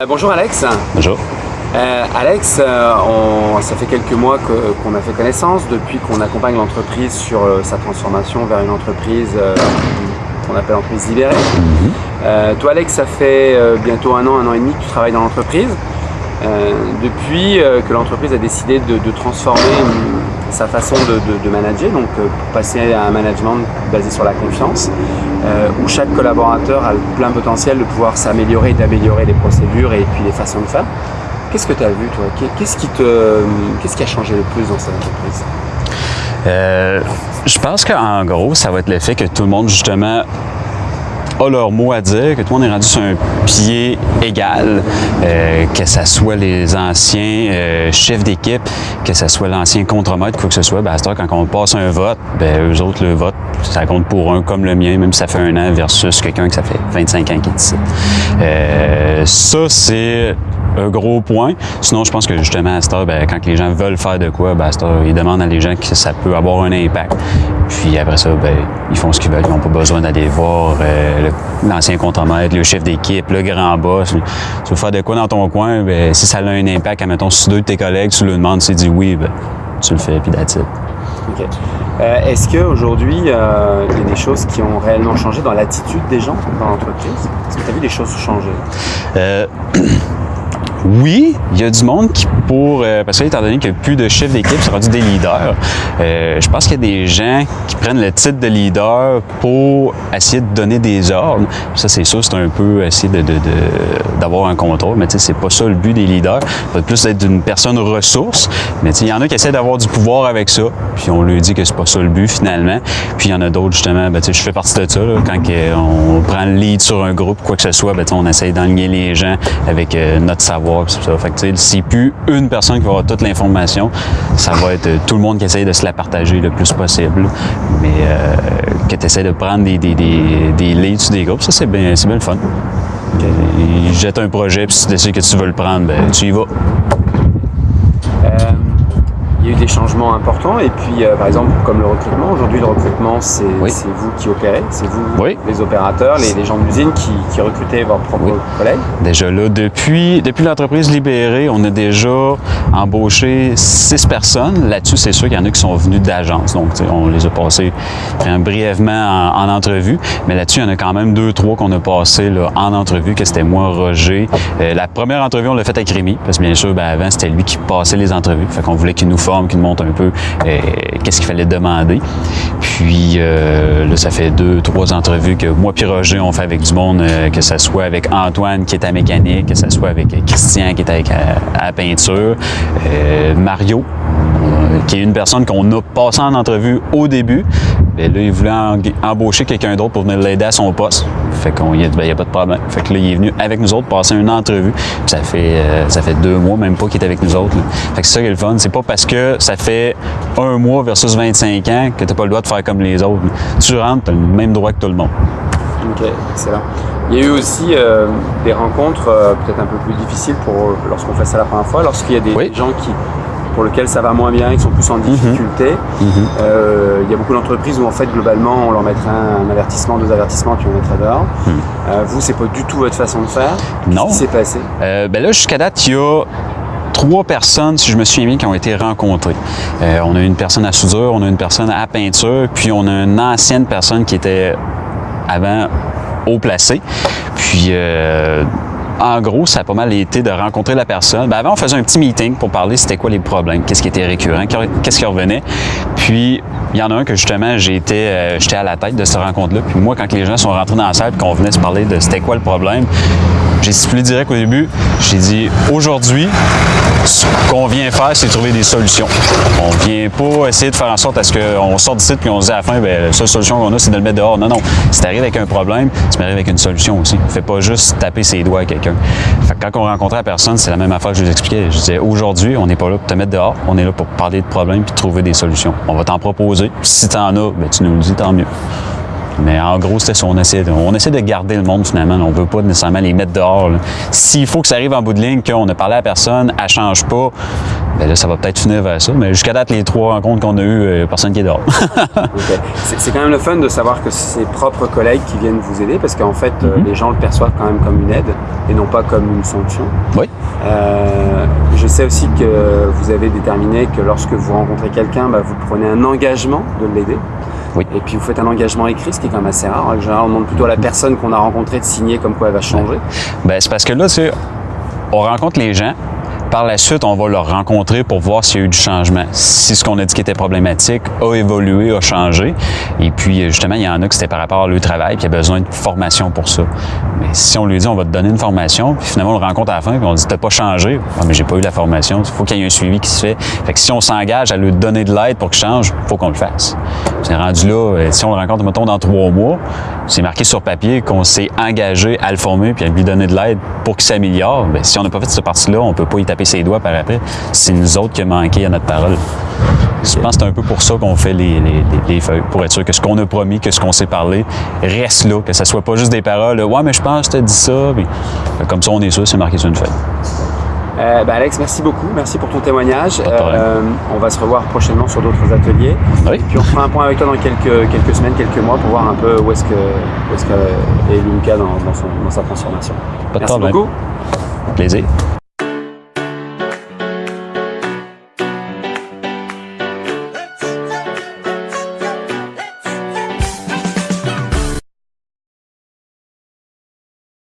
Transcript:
Euh, bonjour Alex. Bonjour. Euh, Alex, euh, on, ça fait quelques mois qu'on a fait connaissance depuis qu'on accompagne l'entreprise sur euh, sa transformation vers une entreprise qu'on appelle entreprise libérée. Euh, toi Alex, ça fait bientôt un an, un an et demi que tu travailles dans l'entreprise. Depuis que l'entreprise a décidé de, de transformer sa façon de, manager, donc euh, passer à un management basé sur la confiance, euh, où chaque collaborateur a le plein potentiel de pouvoir s'améliorer, d'améliorer les procédures et puis les façons de faire. Qu'est-ce que tu as vu toi? Qu'est- Qu'est-ce qui, te, qui a changé le plus dans cette entreprise? Euh, je pense qu'en gros, ça va être le fait que tout le monde, justement, leur mot à dire, que tout le monde est rendu sur un pied égal, euh, que ce soit les anciens euh, chefs d'équipe, que ce soit l'ancien contremaître, quoi que ce soit, ben, à cette heure, quand on passe un vote, ben, eux autres, le vote, ça compte pour un comme le mien, même si ça fait un an, versus quelqu'un que ça fait 25 ans qui est ici. Euh, ça, c'est un gros point. Sinon, je pense que justement, à cette heure, ben, quand les gens veulent faire de quoi, ben, à cette heure, ils demandent à les gens que ça peut avoir un impact. Puis après ça, ben, ils font ce qu'ils veulent. Ils n'ont pas besoin d'aller voir euh, l'ancien contremaître, le chef d'équipe, le grand boss. Tu veux faire de quoi dans ton coin, ben, si ça a un impact, admettons, si deux de tes collègues, tu le demandes, s'il dit oui, ben, tu le fais, puis that's it. Euh, Est-ce qu'aujourd'hui, euh, il y a des choses qui ont réellement changé dans l'attitude des gens dans l'entreprise? Est-ce que tu as vu des choses changer? Euh, oui, il y a du monde qui, pour. euh, parce que, étant donné qu'il n'y a plus de chefs d'équipe, c'est rendu des leaders. euh, je pense qu'il y a des gens qui prennent le titre de leader pour essayer de donner des ordres. Ça, c'est sûr, c'est un peu essayer de, de- de- d'avoir un contrôle, mais tu sais, c'est pas ça le but des leaders. Ça va plus être une personne ressource. Mais tu sais, il y en a qui essaient d'avoir du pouvoir avec ça, puis on lui dit que c'est pas ça le but finalement. Puis il y en a d'autres, justement, ben, je fais partie de ça. là, quand on prend le lead sur un groupe, quoi que ce soit, ben, on essaye d'enligner les gens avec euh, notre savoir. Puis c'est plus une personne qui va avoir toute l'information, ça va être euh, tout le monde qui essaye de se la partager le plus possible. Mais euh, que tu essaies de prendre des, des, des, des leads sur des groupes, ça, c'est bien, c'est bien le fun. Ils jettent un projet, puis si tu décides que tu veux le prendre, ben, tu y vas. Il y a eu des changements importants et puis, euh, par exemple, comme le recrutement, aujourd'hui, le recrutement, c'est Oui. vous qui opérez, c'est vous, Oui. les opérateurs, les, les gens de l'usine qui, qui recrutez vos propres Oui. collègues. Déjà là, depuis, depuis l'entreprise libérée, on a déjà embauché six personnes. Là-dessus, c'est sûr qu'il y en a qui sont venus d'agence. Donc, on les a passés euh, brièvement en, en entrevue. Mais là-dessus, il y en a quand même deux, trois qu'on a passés là, en entrevue, que c'était moi, Roger. Euh, la première entrevue, on l'a faite avec Rémi, parce que bien sûr, ben, avant, c'était lui qui passait les entrevues. Fait qu'on voulait qu'il nous qu'il nous montre un peu euh, qu'est-ce qu'il fallait demander. Puis euh, là, ça fait deux, trois entrevues que moi puis Roger, on fait avec du monde, euh, que ce soit avec Antoine qui est à mécanique, que ce soit avec euh, Christian qui est avec, à, à peinture, euh, Mario, euh, qui est une personne qu'on a passé en entrevue au début. Mais là, il voulait embaucher quelqu'un d'autre pour venir l'aider à son poste. Fait qu'on y a, ben, a pas de problème. Fait que là, il est venu avec nous autres passer une entrevue. Puis ça fait, euh, ça fait deux mois, même pas qu'il est avec nous autres. là. Fait que c'est ça qui est le fun. C'est pas parce que ça fait un mois versus 25 ans que t'as pas le droit de faire comme les autres. Tu rentres, t'as le même droit que tout le monde. Ok, excellent. Il y a eu aussi euh, des rencontres euh, peut-être un peu plus difficiles pour euh, lorsqu'on fait ça la première fois, lorsqu'il y a des Oui. gens qui pour lesquels ça va moins bien, qui sont plus en difficulté. Euh, il y a beaucoup d'entreprises où en fait globalement on leur mettrait un, un avertissement, deux avertissements puis on mettrait dehors. Euh, vous, c'est pas du tout votre façon de faire. Non. Qu'est-ce qui s'est passé? Euh, ben là, jusqu'à date, il y a trois personnes, si je me souviens bien, qui ont été rencontrées. Euh, on a une personne à soudure, on a une personne à peinture, puis on a une ancienne personne qui était avant haut placée. Puis euh, en gros, ça a pas mal été de rencontrer la personne. Ben, avant, on faisait un petit meeting pour parler c'était quoi les problèmes, qu'est-ce qui était récurrent, qu'est-ce qui revenait. Puis, il y en a un que justement, euh, j'étais à la tête de cette rencontre-là. Puis moi, quand les gens sont rentrés dans la salle et qu'on venait se parler de c'était quoi le problème, j'ai stipulé direct au début, j'ai dit aujourd'hui, ce qu'on vient faire, c'est trouver des solutions. On vient pas essayer de faire en sorte à ce qu'on sorte d'ici puis on se dit à la fin, ben, la seule solution qu'on a, c'est de le mettre dehors. Non, non. Si t'arrives avec un problème, tu m'arrives avec une solution aussi. Fais pas juste taper ses doigts à quelqu'un. Fait que quand on rencontrait la personne, c'est la même affaire que je vous expliquais. Je disais, aujourd'hui, on n'est pas là pour te mettre dehors, on est là pour parler de problèmes puis trouver des solutions. On va t'en proposer. Si t'en as, ben, tu nous le dis, tant mieux. Mais en gros, c'était ça. On essaie, de, on essaie de garder le monde finalement. On veut pas nécessairement les mettre dehors. S'il faut que ça arrive en bout de ligne, qu'on a parlé à personne, elle change pas, ben là, ça va peut-être finir vers ça. Mais jusqu'à date, les trois rencontres qu'on a eues, euh, personne qui est dehors. C'est quand même le fun de savoir que c'est ses propres collègues qui viennent vous aider parce qu'en fait, euh, Mhm. les gens le perçoivent quand même comme une aide et non pas comme une sanction. oui. Euh, je sais aussi que vous avez déterminé que lorsque vous rencontrez quelqu'un, bah, vous prenez un engagement de l'aider. Oui. Et puis vous faites un engagement écrit, ce qui est quand même assez rare. En général, on demande plutôt à la personne qu'on a rencontrée de signer comme quoi elle va changer. Ben, c'est parce que là, on rencontre les gens. Par la suite, on va leur rencontrer pour voir s'il y a eu du changement. Si ce qu'on a dit qui était problématique a évolué, a changé. Et puis, justement, il y en a qui c'était par rapport à leur travail, puis il y a besoin de formation pour ça. Mais si on lui dit, on va te donner une formation, puis finalement, on le rencontre à la fin, puis on dit, t'as pas changé. Ah, mais j'ai pas eu la formation. Il faut qu'il y ait un suivi qui se fait. Fait que si on s'engage à lui donner de l'aide pour qu'il change, faut qu'on le fasse. C'est rendu là, euh, si on le rencontre, mettons, dans trois mois, c'est marqué sur papier qu'on s'est engagé à le former puis à lui donner de l'aide pour qu'il s'améliore. Bien, si on n'a pas fait cette partie-là, on peut pas y taper ses doigts par après. C'est nous autres qui a manqué à notre parole. Je pense que c'est un peu pour ça qu'on fait les, les- les- les feuilles, pour être sûr que ce qu'on a promis, que ce qu'on s'est parlé, reste là, que ça soit pas juste des paroles. Ouais, mais je pense que tu as dit ça. Comme ça, on est sûr, c'est marqué sur une feuille. Euh, bah, Alex, merci beaucoup. Merci pour ton témoignage. Euh, on va se revoir prochainement sur d'autres ateliers. Oui. Puis on fera un point avec toi dans quelques, quelques semaines, quelques mois pour voir un peu où est-ce que, où est-ce que est Lunka dans, dans son- dans sa transformation. Pas de Merci beaucoup. Plaisir.